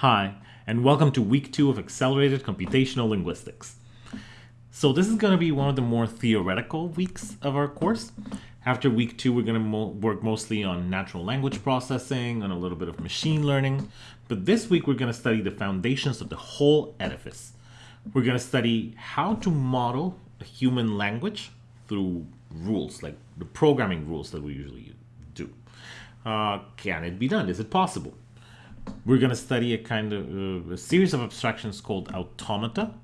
Hi, and welcome to week two of Accelerated Computational Linguistics. So this is going to be one of the more theoretical weeks of our course. After week two, we're going to mo work mostly on natural language processing and a little bit of machine learning. But this week, we're going to study the foundations of the whole edifice. We're going to study how to model a human language through rules, like the programming rules that we usually do. Uh, can it be done? Is it possible? We're going to study a kind of uh, a series of abstractions called automata,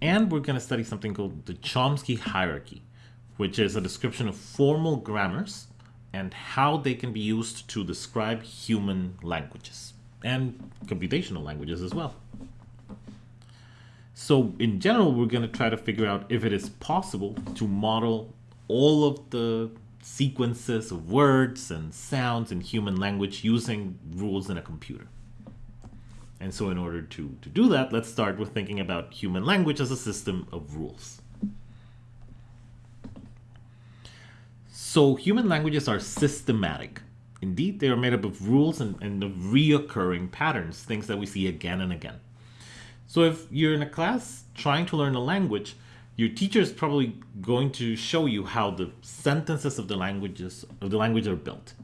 and we're going to study something called the Chomsky hierarchy, which is a description of formal grammars and how they can be used to describe human languages and computational languages as well. So in general, we're going to try to figure out if it is possible to model all of the sequences of words and sounds in human language using rules in a computer. And so in order to, to do that, let's start with thinking about human language as a system of rules. So human languages are systematic. Indeed, they are made up of rules and, and of reoccurring patterns, things that we see again and again. So if you're in a class trying to learn a language, your teacher is probably going to show you how the sentences of the languages of the language are built.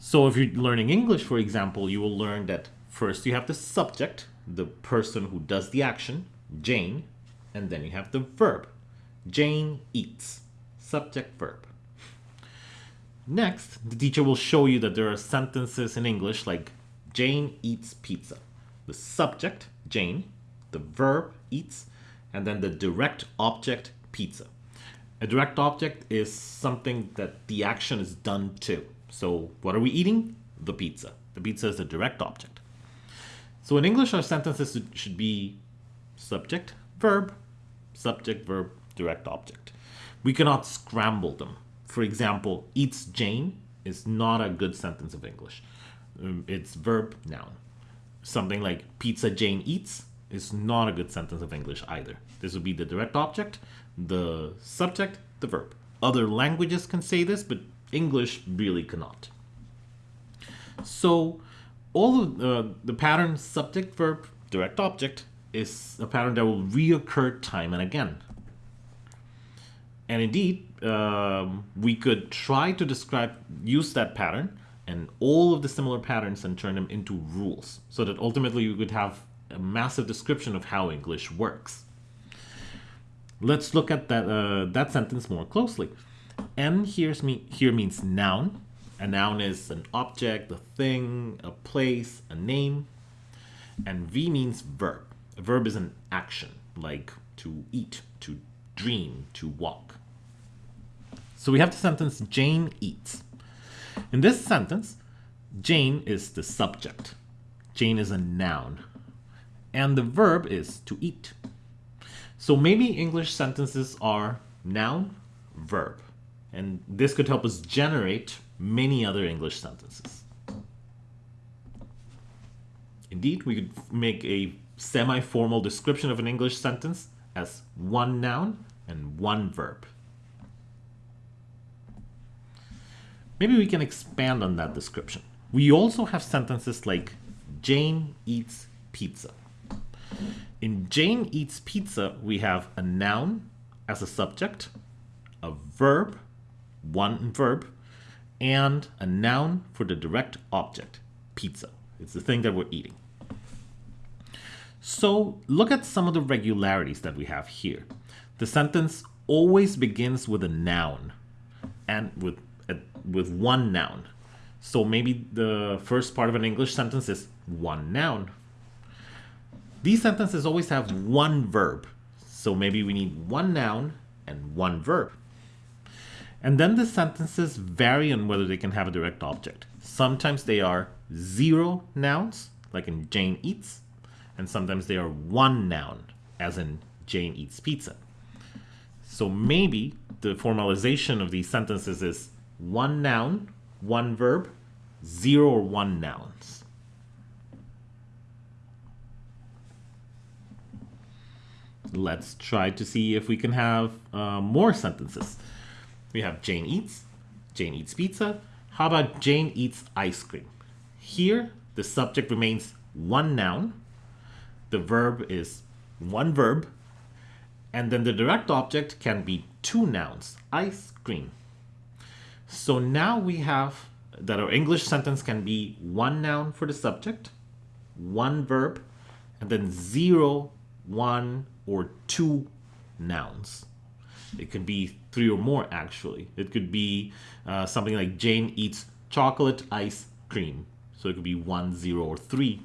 So if you're learning English, for example, you will learn that first you have the subject, the person who does the action, Jane, and then you have the verb. Jane eats. Subject verb. Next, the teacher will show you that there are sentences in English like Jane eats pizza. The subject, Jane, the verb eats, and then the direct object pizza. A direct object is something that the action is done to. So what are we eating? The pizza. The pizza is the direct object. So in English, our sentences should be subject, verb, subject, verb, direct object. We cannot scramble them. For example, eats Jane is not a good sentence of English. Um, it's verb, noun. Something like pizza Jane eats is not a good sentence of English either. This would be the direct object, the subject, the verb. Other languages can say this, but English really cannot. So all of uh, the pattern subject, verb, direct object is a pattern that will reoccur time and again. And indeed, um, we could try to describe, use that pattern and all of the similar patterns and turn them into rules so that ultimately you could have a massive description of how English works. Let's look at that, uh, that sentence more closely. N here's me, here means noun. A noun is an object, a thing, a place, a name. And V means verb. A verb is an action, like to eat, to dream, to walk. So we have the sentence Jane eats. In this sentence, Jane is the subject. Jane is a noun and the verb is to eat. So maybe English sentences are noun, verb, and this could help us generate many other English sentences. Indeed, we could make a semi-formal description of an English sentence as one noun and one verb. Maybe we can expand on that description. We also have sentences like Jane eats pizza. In Jane eats pizza, we have a noun as a subject, a verb, one verb, and a noun for the direct object, pizza. It's the thing that we're eating. So look at some of the regularities that we have here. The sentence always begins with a noun and with, a, with one noun. So maybe the first part of an English sentence is one noun. These sentences always have one verb. So maybe we need one noun and one verb. And then the sentences vary on whether they can have a direct object. Sometimes they are zero nouns, like in Jane eats, and sometimes they are one noun, as in Jane eats pizza. So maybe the formalization of these sentences is one noun, one verb, zero or one nouns. Let's try to see if we can have uh, more sentences. We have Jane eats, Jane eats pizza. How about Jane eats ice cream? Here, the subject remains one noun, the verb is one verb, and then the direct object can be two nouns, ice cream. So now we have that our English sentence can be one noun for the subject, one verb, and then zero, one, or two nouns. It could be three or more, actually. It could be uh, something like Jane eats chocolate ice cream. So it could be one, zero, or three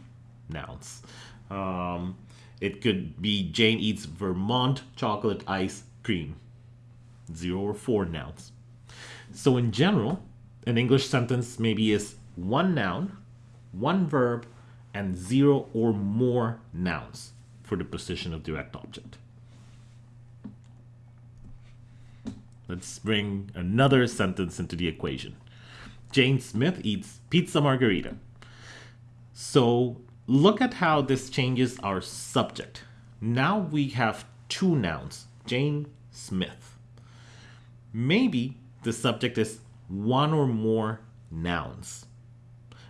nouns. Um, it could be Jane eats Vermont chocolate ice cream. Zero or four nouns. So in general, an English sentence maybe is one noun, one verb, and zero or more nouns for the position of direct object. Let's bring another sentence into the equation. Jane Smith eats pizza margherita. So look at how this changes our subject. Now we have two nouns, Jane Smith. Maybe the subject is one or more nouns.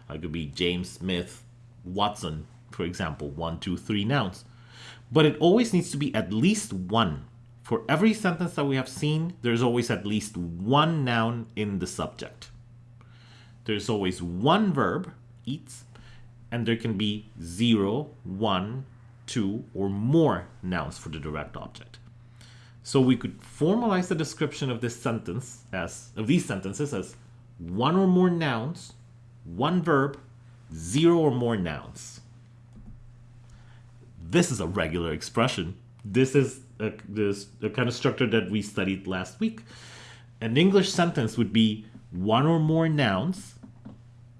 It could be James Smith, Watson, for example, one, two, three nouns. But it always needs to be at least one. For every sentence that we have seen, there's always at least one noun in the subject. There's always one verb, eats, and there can be zero, one, two, or more nouns for the direct object. So we could formalize the description of this sentence as of these sentences as one or more nouns, one verb, zero or more nouns. This is a regular expression. This is a, this, a kind of structure that we studied last week. An English sentence would be one or more nouns,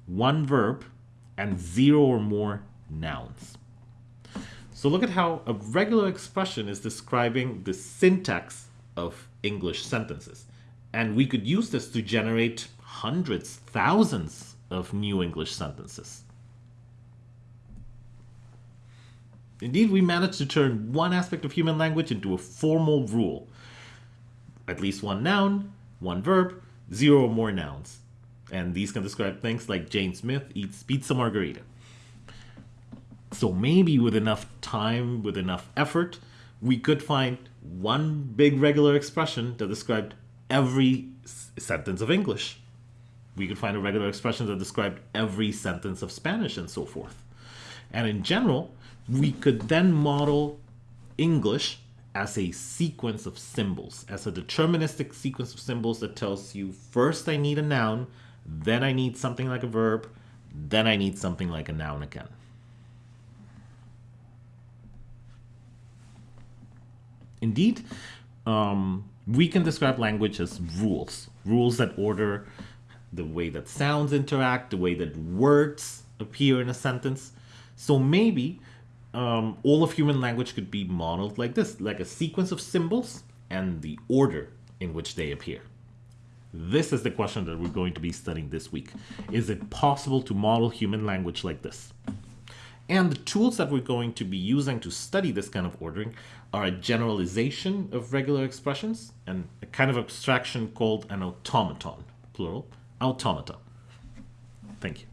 one verb, and zero or more nouns. So look at how a regular expression is describing the syntax of English sentences. And we could use this to generate hundreds, thousands of new English sentences. Indeed, we managed to turn one aspect of human language into a formal rule. At least one noun, one verb, zero or more nouns. And these can describe things like Jane Smith eats pizza margherita. So maybe with enough time, with enough effort, we could find one big regular expression that described every sentence of English. We could find a regular expression that described every sentence of Spanish and so forth. And in general, we could then model English as a sequence of symbols, as a deterministic sequence of symbols that tells you first I need a noun, then I need something like a verb, then I need something like a noun again. Indeed, um, we can describe language as rules, rules that order the way that sounds interact, the way that words appear in a sentence. So maybe um, all of human language could be modeled like this, like a sequence of symbols and the order in which they appear. This is the question that we're going to be studying this week. Is it possible to model human language like this? And the tools that we're going to be using to study this kind of ordering are a generalization of regular expressions and a kind of abstraction called an automaton, plural, automata. Thank you.